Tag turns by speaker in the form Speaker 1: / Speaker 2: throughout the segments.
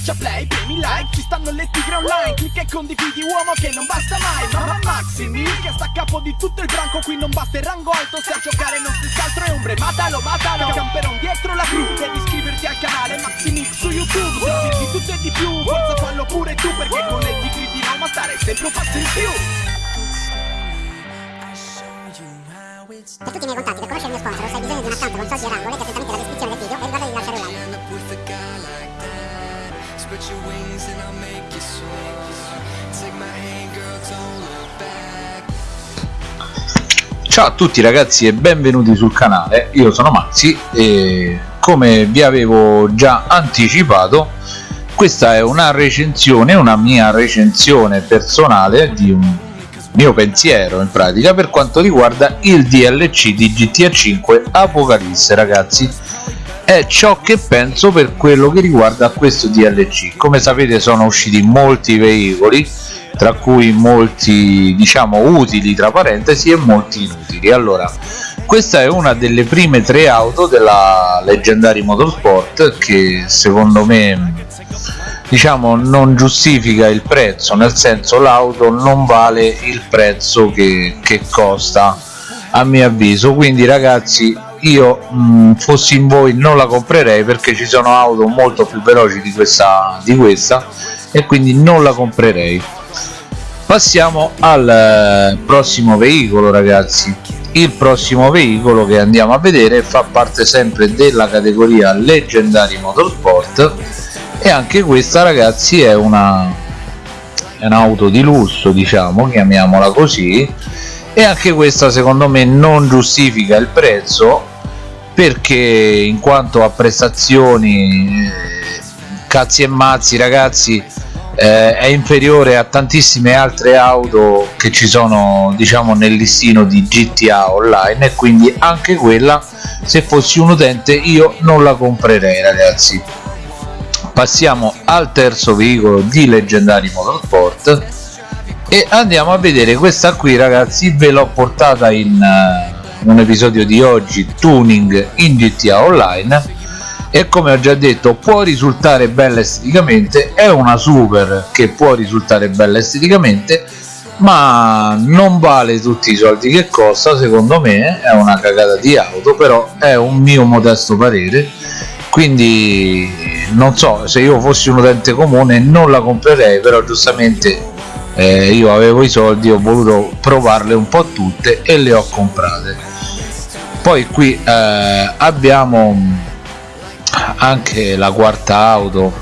Speaker 1: Schiaccia play, premi like, ci stanno le tigre online Clicca e condividi uomo che non basta mai Mamma Maximi che sta a capo di tutto il branco Qui non basta il rango alto se a giocare non si scaltro è ombre Matalo, matalo, camperon dietro la crew Devi iscriverti al canale Maximix su YouTube Se di tutto e di più, forza fallo pure tu Perché con le tigre di Roma stare sempre un passo in più.
Speaker 2: Per tutti i miei contatti, per conoscere il mio sponsor, se hai bisogno di un account con soci e rango,
Speaker 3: Ciao a tutti ragazzi e benvenuti sul canale, io sono Maxi e come vi avevo già anticipato questa è una recensione, una mia recensione personale di un mio pensiero in pratica per quanto riguarda il DLC di GTA 5 Apocalisse ragazzi. È ciò che penso per quello che riguarda questo DLC come sapete sono usciti molti veicoli tra cui molti diciamo utili tra parentesi e molti inutili. Allora questa è una delle prime tre auto della Legendary Motorsport che secondo me diciamo non giustifica il prezzo nel senso l'auto non vale il prezzo che, che costa a mio avviso. Quindi ragazzi io mh, fossi in voi non la comprerei perché ci sono auto molto più veloci di questa, di questa e quindi non la comprerei passiamo al eh, prossimo veicolo ragazzi. Il prossimo veicolo che andiamo a vedere fa parte sempre della categoria leggendari motorsport e anche questa ragazzi è una è un'auto di lusso diciamo chiamiamola così. E anche questa secondo me non giustifica il prezzo perché in quanto a prestazioni eh, cazzi e mazzi ragazzi eh, è inferiore a tantissime altre auto che ci sono diciamo nel listino di GTA online e quindi anche quella se fossi un utente io non la comprerei ragazzi. Passiamo al terzo veicolo di leggendari motorsport e andiamo a vedere questa qui ragazzi. Ve l'ho portata in uh, un episodio di oggi tuning in GTA online e come ho già detto può risultare bella esteticamente è una super che può risultare bella esteticamente ma non vale tutti i soldi che costa secondo me è una cagata di auto però è un mio modesto parere. Quindi non so se io fossi un utente comune non la comprerei però giustamente eh, io avevo i soldi ho voluto provarle un po' tutte e le ho comprate. Poi qui eh, abbiamo anche la quarta auto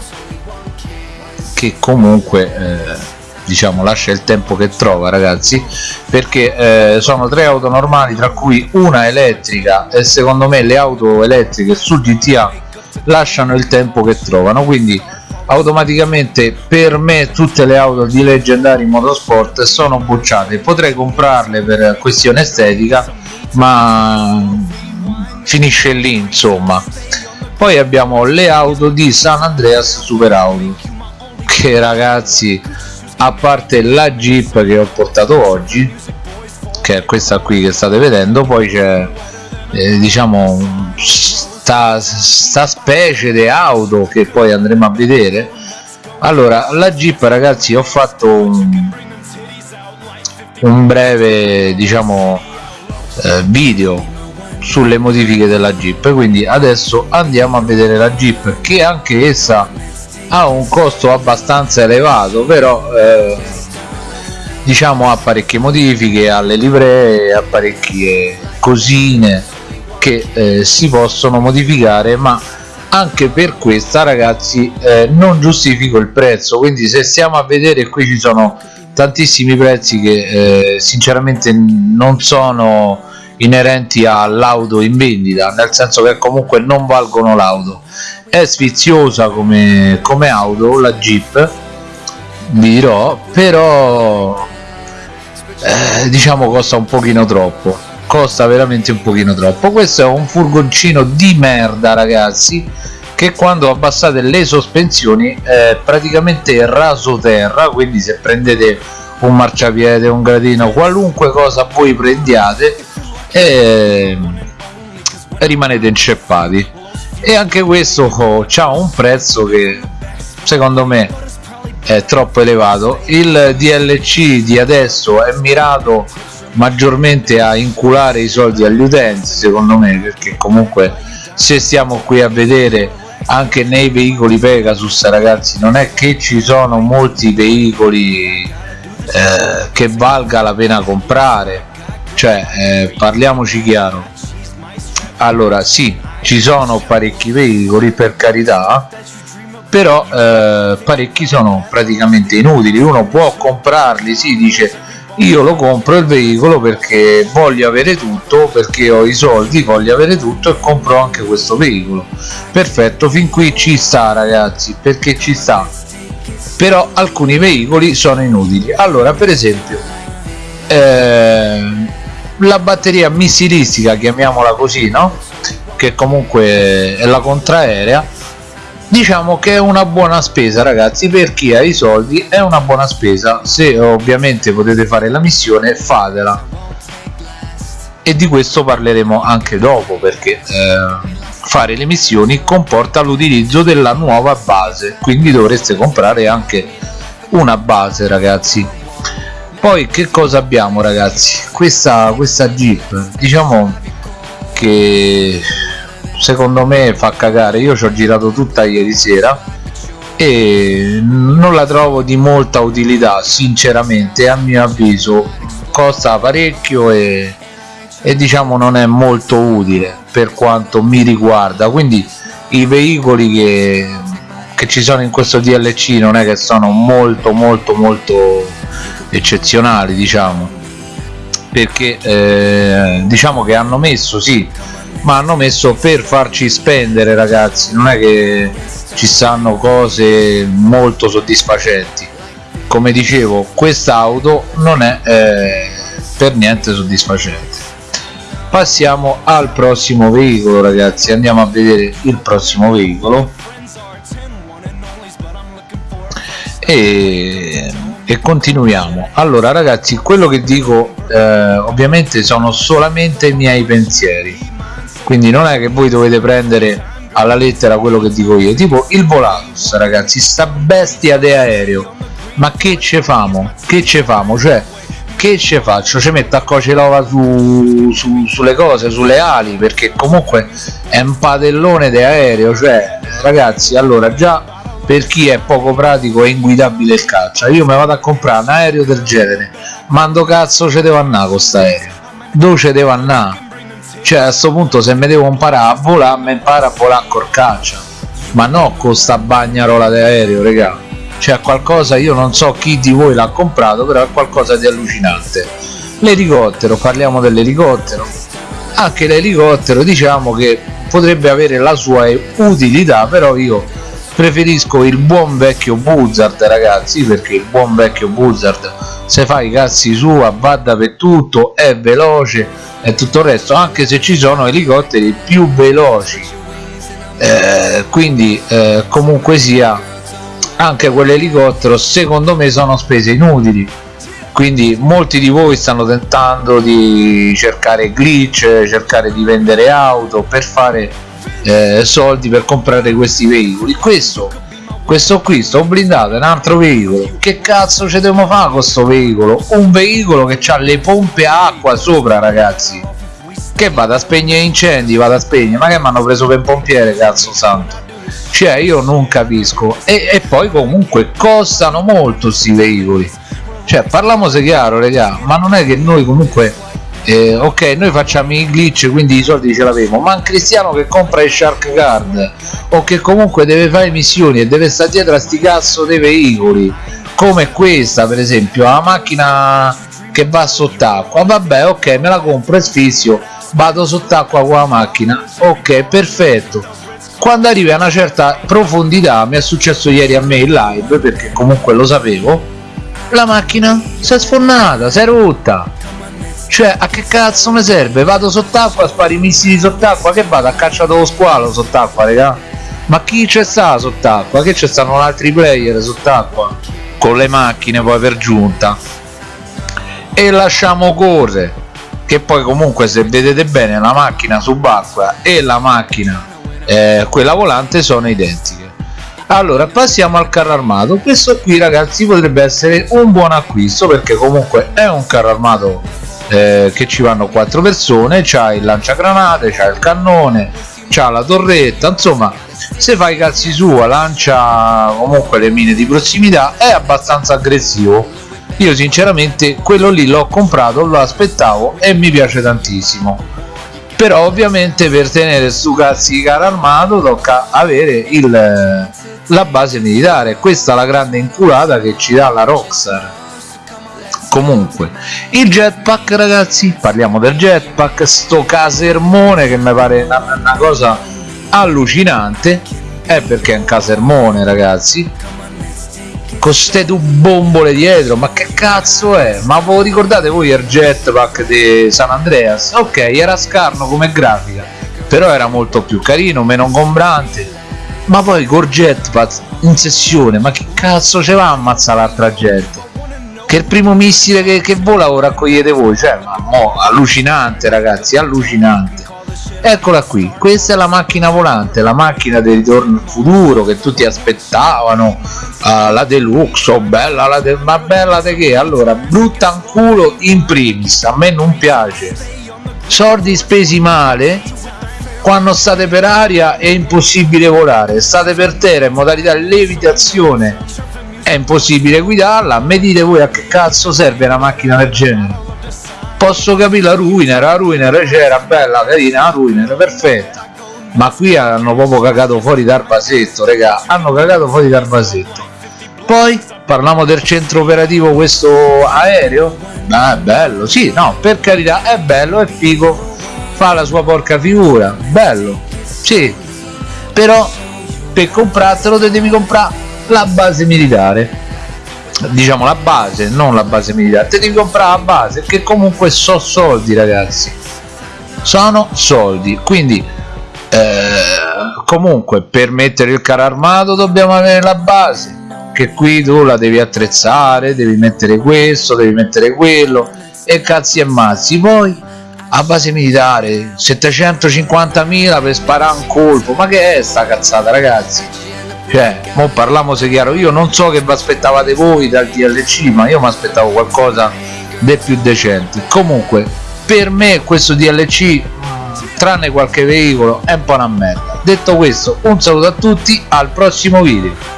Speaker 3: che comunque eh, diciamo lascia il tempo che trova ragazzi perché eh, sono tre auto normali tra cui una elettrica e secondo me le auto elettriche su GTA lasciano il tempo che trovano. Quindi automaticamente per me tutte le auto di leggendari motorsport sono bocciate. Potrei comprarle per questione estetica ma finisce lì insomma poi abbiamo le auto di San Andreas Super Auto che ragazzi a parte la Jeep che ho portato oggi che è questa qui che state vedendo poi c'è eh, diciamo sta, sta specie di auto che poi andremo a vedere. Allora la Jeep ragazzi ho fatto un, un breve diciamo eh, video sulle modifiche della Jeep. Quindi adesso andiamo a vedere la Jeep che anche essa ha un costo abbastanza elevato però eh, diciamo ha parecchie modifiche alle livree ha parecchie cosine che eh, si possono modificare ma anche per questa ragazzi eh, non giustifico il prezzo. Quindi se stiamo a vedere qui ci sono tantissimi prezzi che eh, sinceramente non sono inerenti all'auto in vendita nel senso che comunque non valgono l'auto. È sfiziosa come, come auto la Jeep vi dirò però eh, diciamo costa un pochino troppo costa veramente un pochino troppo. Questo è un furgoncino di merda ragazzi che quando abbassate le sospensioni è praticamente raso terra quindi se prendete un marciapiede un gradino qualunque cosa voi prendiate e rimanete inceppati. E anche questo ha un prezzo che secondo me è troppo elevato. Il DLC di adesso è mirato maggiormente a inculare i soldi agli utenti secondo me perché comunque se stiamo qui a vedere anche nei veicoli Pegasus ragazzi non è che ci sono molti veicoli eh, che valga la pena comprare cioè eh, parliamoci chiaro. Allora sì ci sono parecchi veicoli per carità però eh, parecchi sono praticamente inutili. Uno può comprarli si sì, dice io lo compro il veicolo perché voglio avere tutto perché ho i soldi voglio avere tutto e compro anche questo veicolo. Perfetto fin qui ci sta ragazzi perché ci sta. Però alcuni veicoli sono inutili. Allora per esempio eh, la batteria missilistica chiamiamola così no? Che comunque è la contraerea. Diciamo che è una buona spesa ragazzi per chi ha i soldi è una buona spesa. Se ovviamente potete fare la missione fatela. E di questo parleremo anche dopo perché eh, fare le missioni comporta l'utilizzo della nuova base. Quindi dovreste comprare anche una base ragazzi poi che cosa abbiamo ragazzi? Questa questa jeep diciamo che secondo me fa cagare. Io ci ho girato tutta ieri sera e non la trovo di molta utilità sinceramente a mio avviso. Costa parecchio e, e diciamo non è molto utile per quanto mi riguarda. Quindi i veicoli che, che ci sono in questo DLC non è che sono molto molto molto eccezionali diciamo. Perché eh, diciamo che hanno messo sì ma hanno messo per farci spendere ragazzi non è che ci stanno cose molto soddisfacenti. Come dicevo quest'auto non è eh, per niente soddisfacente. Passiamo al prossimo veicolo ragazzi. Andiamo a vedere il prossimo veicolo. E, e continuiamo. Allora ragazzi quello che dico eh, ovviamente sono solamente i miei pensieri. Quindi non è che voi dovete prendere alla lettera quello che dico io. Tipo il Volatus ragazzi sta bestia di aereo. Ma che ce famo? Che ce famo? Cioè che ce faccio? Ci metto a coce l'ova su, su, sulle cose sulle ali perché comunque è un padellone di aereo. Cioè ragazzi allora già per chi è poco pratico e inguidabile il caccia io mi vado a comprare un aereo del genere. Mando cazzo ce devo andare con sta aereo? Dove ce devo andare cioè a questo punto se mi devo imparare a volare mi impara a volare a corcaccia ma no con sta bagnarola d'aereo regà cioè qualcosa io non so chi di voi l'ha comprato però è qualcosa di allucinante. L'elicottero parliamo dell'elicottero. Anche l'elicottero diciamo che potrebbe avere la sua utilità però io preferisco il buon vecchio Buzzard ragazzi perché il buon vecchio Buzzard se fa i cazzi sua va dappertutto è veloce e tutto il resto anche se ci sono elicotteri più veloci. Eh, quindi eh, comunque sia anche quell'elicottero secondo me sono spese inutili. Quindi molti di voi stanno tentando di cercare glitch cercare di vendere auto per fare eh, soldi per comprare questi veicoli. Questo questo qui sto blindato è un altro veicolo. Che cazzo ci dobbiamo fare con questo veicolo? Un veicolo che ha le pompe a acqua sopra ragazzi. Che vado a spegnere incendi? Vado a spegnere. Ma che mi hanno preso per pompiere cazzo santo? Cioè io non capisco. E, e poi comunque costano molto questi veicoli. Cioè parliamo se chiaro raga ma non è che noi comunque eh, ok noi facciamo i glitch quindi i soldi ce l'avevo. Ma un cristiano che compra il shark card o che comunque deve fare missioni e deve stare dietro a sti cazzo dei veicoli come questa per esempio la macchina che va sott'acqua. Vabbè ok me la compro e sfizio vado sott'acqua con la macchina. Ok perfetto. Quando arrivi a una certa profondità mi è successo ieri a me in live perché comunque lo sapevo la macchina si è sfornata si è rotta cioè a che cazzo mi serve? Vado sott'acqua spari i missili sott'acqua che vado? A cacciare lo squalo sott'acqua raga. Ma chi c'è sta sott'acqua? Che c'è stanno altri player sott'acqua? Con le macchine poi per giunta. E lasciamo correre. Che poi comunque se vedete bene la macchina subacquea e la macchina eh, quella volante sono identiche. Allora passiamo al carro armato. Questo qui ragazzi potrebbe essere un buon acquisto perché comunque è un carro armato eh, che ci vanno quattro persone c'ha il lanciagranate c'ha il cannone c'ha la torretta insomma se fai i cazzi sua lancia comunque le mine di prossimità è abbastanza aggressivo. Io sinceramente quello lì l'ho comprato lo aspettavo e mi piace tantissimo. Però ovviamente per tenere stu cazzi di carro armato tocca avere il, la base militare. Questa è la grande inculata che ci dà la Rockstar comunque il jetpack ragazzi parliamo del jetpack sto casermone che mi pare una, una cosa allucinante. È perché è un casermone ragazzi. Con ste due bombole dietro ma che cazzo è? Ma voi ricordate voi il jetpack di San Andreas? Ok era scarno come grafica però era molto più carino meno ingombrante. Ma poi col jetpack in sessione ma che cazzo ce va a ammazzare l'altra gente che il primo missile che, che vola lo raccogliete voi cioè ma mo, allucinante ragazzi allucinante. Eccola qui questa è la macchina volante la macchina del ritorno al futuro che tutti aspettavano uh, la deluxe oh bella la de ma bella di che allora brutta un culo in primis a me non piace. Soldi spesi male quando state per aria è impossibile volare state per terra in modalità levitazione è impossibile guidarla. Mi dite voi a che cazzo serve una macchina del genere? Posso capire la Ruiner, la Ruiner c'era bella, carina, la Ruiner, perfetta. Ma qui hanno proprio cagato fuori dal vasetto, regà, hanno cagato fuori dal vasetto. Poi parliamo del centro operativo questo aereo? Ah, è bello, sì, no, per carità è bello, è figo. Fa la sua porca figura, bello sì, però per comprartelo te devi comprare la base militare. Diciamo la base non la base militare. Te devi comprare la base che comunque sono soldi ragazzi. Sono soldi. Quindi eh, comunque per mettere il carro armato dobbiamo avere la base che qui tu la devi attrezzare devi mettere questo devi mettere quello e cazzi e mazzi. Poi a base militare 750.000 per sparare un colpo. Ma che è sta cazzata ragazzi cioè mo se chiaro io non so che vi aspettavate voi dal DLC ma io mi aspettavo qualcosa di più decente. Comunque per me questo DLC tranne qualche veicolo è un po' una merda. Detto questo un saluto a tutti al prossimo video